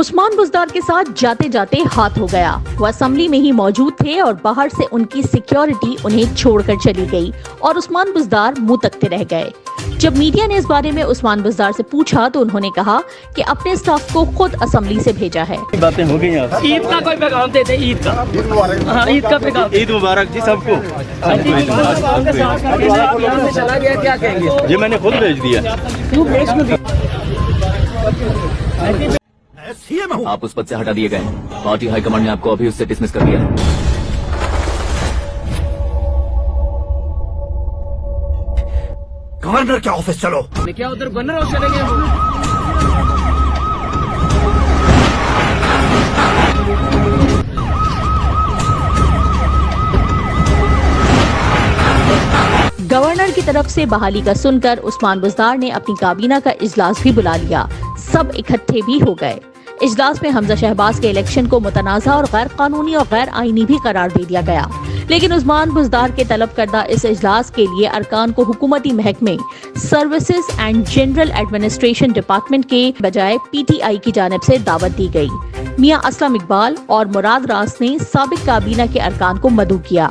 عثمان بزدار کے ساتھ جاتے جاتے ہاتھ ہو گیا۔ وہ اسمبلی میں ہی موجود تھے اور باہر سے ان کی سیکیورٹی انہیں چھوڑ کر چلی گئی اور عثمان بزدار منہ تکتے رہ گئے۔ جب میڈیا نے اس بارے میں عثمان بزدار سے پوچھا تو انہوں نے کہا کہ اپنے سٹاف کو خود اسمبلی سے بھیجا ہے۔ باتیں ہو گئی عید کا کوئی پیغام دیتے عید کا۔ ہاں عید کا پیغام۔ عید مبارک جی سب کو۔ چلا گیا کیا کہیں گے یہ میں نے خود بھیج دیا؟ آپ اس پد سے ہٹا دیے گئے۔ پارٹی ہائی کمانڈ نے آپ کو ابھی اس سے ڈسمس کر دیا گورنر کے آفس چلو؟ کیا ادھر بن رہا چلے گئے گورنر کی طرف سے بحالی کا سن کر عثمان بزدار نے اپنی کابینہ کا اجلاس بھی بلا لیا۔ سب اکٹھے بھی ہو گئے۔ اجلاس میں حمزہ شہباز کے الیکشن کو متنازع اور غیر قانونی اور غیر آئینی بھی قرار دے دیا گیا۔ لیکن عثمان بزدار کے طلب کردہ اس اجلاس کے لیے ارکان کو حکومتی محکمے، services and general administration department کے بجائے پی ٹی آئی کی جانب سے دعوت دی گئی۔ میاں اسلم اقبال اور مراد راس نے سابق کابینہ کے ارکان کو مدعو کیا۔